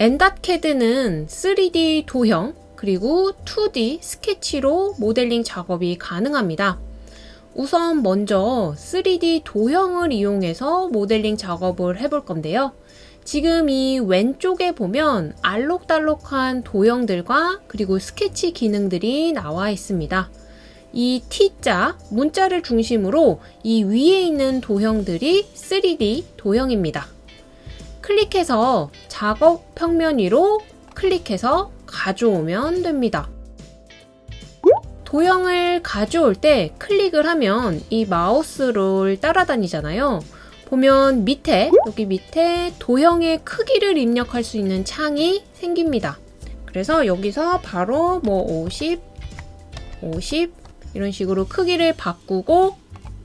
엔닷캐드는 3D 도형 그리고 2D 스케치로 모델링 작업이 가능합니다. 우선 먼저 3D 도형을 이용해서 모델링 작업을 해볼 건데요. 지금 이 왼쪽에 보면 알록달록한 도형들과 그리고 스케치 기능들이 나와 있습니다. 이 T자, 문자를 중심으로 이 위에 있는 도형들이 3D 도형입니다. 클릭해서 작업 평면 위로 클릭해서 가져오면 됩니다. 도형을 가져올 때 클릭을 하면 이 마우스를 따라다니잖아요. 보면 밑에 여기 밑에 도형의 크기를 입력할 수 있는 창이 생깁니다. 그래서 여기서 바로 뭐 50, 50 이런 식으로 크기를 바꾸고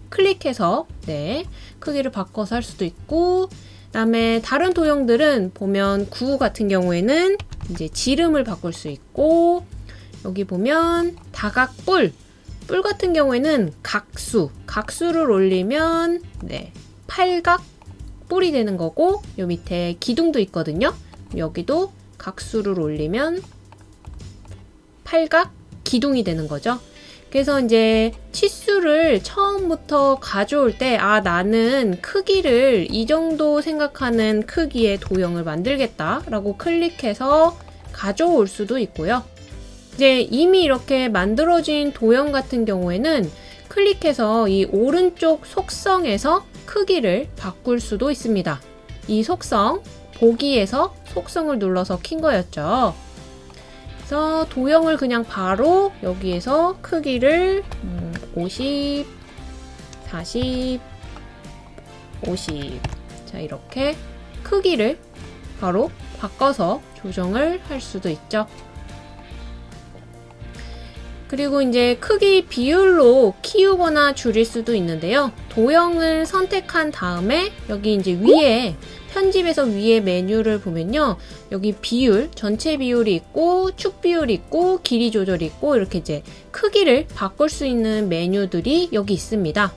클릭해서 네 크기를 바꿔서 할 수도 있고 그다음에 다른 도형들은 보면 구 같은 경우에는 이제 지름을 바꿀 수 있고 여기 보면 다각뿔. 뿔 같은 경우에는 각수. 각수를 올리면 네 팔각 뿔이 되는 거고 요 밑에 기둥도 있거든요. 여기도 각수를 올리면 팔각 기둥이 되는 거죠 그래서 이제 치수를 처음부터 가져올 때, 아, 나는 크기를 이 정도 생각하는 크기의 도형을 만들겠다. 라고 클릭해서 가져올 수도 있고요. 이제 이미 이렇게 만들어진 도형 같은 경우에는 클릭해서 이 오른쪽 속성에서 크기를 바꿀 수도 있습니다. 이 속성, 보기에서 속성을 눌러서 킨 거였죠. 그래서 도형을 그냥 바로 여기에서 크기를 50, 40, 50. 자, 이렇게 크기를 바로 바꿔서 조정을 할 수도 있죠. 그리고 이제 크기 비율로 키우거나 줄일 수도 있는데요. 도형을 선택한 다음에 여기 이제 위에 편집에서 위에 메뉴를 보면요. 여기 비율, 전체 비율이 있고 축 비율이 있고 길이 조절이 있고 이렇게 이제 크기를 바꿀 수 있는 메뉴들이 여기 있습니다.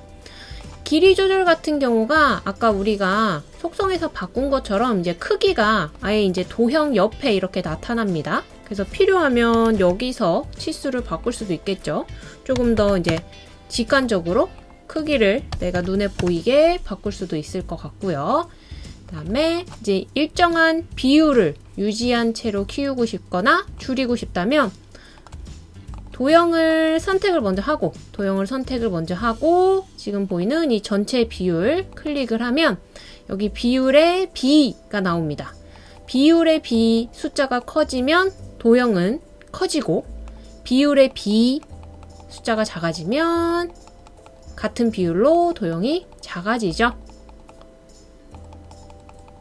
길이 조절 같은 경우가 아까 우리가 속성에서 바꾼 것처럼 이제 크기가 아예 이제 도형 옆에 이렇게 나타납니다. 그래서 필요하면 여기서 치수를 바꿀 수도 있겠죠. 조금 더 이제 직관적으로 크기를 내가 눈에 보이게 바꿀 수도 있을 것 같고요. 다음에 이제 일정한 비율을 유지한 채로 키우고 싶거나 줄이고 싶다면 도형을 선택을 먼저 하고 도형을 선택을 먼저 하고 지금 보이는 이 전체 비율 클릭을 하면 여기 비율의 B가 나옵니다. 비율의 B 숫자가 커지면 도형은 커지고 비율의 B 숫자가 작아지면 같은 비율로 도형이 작아지죠.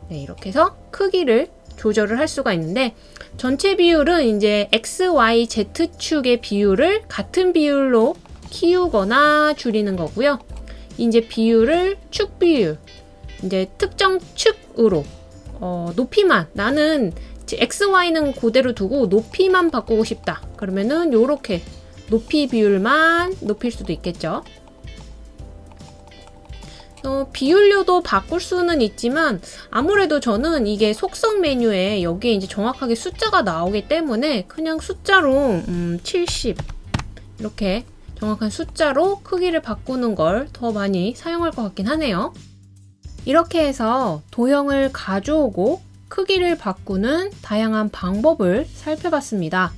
네, 이렇게 해서 크기를 조절을 할 수가 있는데 전체 비율은 이제 X, Y, Z축의 비율을 같은 비율로 키우거나 줄이는 거고요. 이제 비율을 축 비율, 이제 특정 축으로 어, 높이만 나는 X, Y는 그대로 두고 높이만 바꾸고 싶다. 그러면은 이렇게 높이 비율만 높일 수도 있겠죠. 어, 비율료도 바꿀 수는 있지만 아무래도 저는 이게 속성 메뉴에 여기에 이제 정확하게 숫자가 나오기 때문에 그냥 숫자로 음, 70 이렇게 정확한 숫자로 크기를 바꾸는 걸 더 많이 사용할 것 같긴 하네요. 이렇게 해서 도형을 가져오고 크기를 바꾸는 다양한 방법을 살펴봤습니다.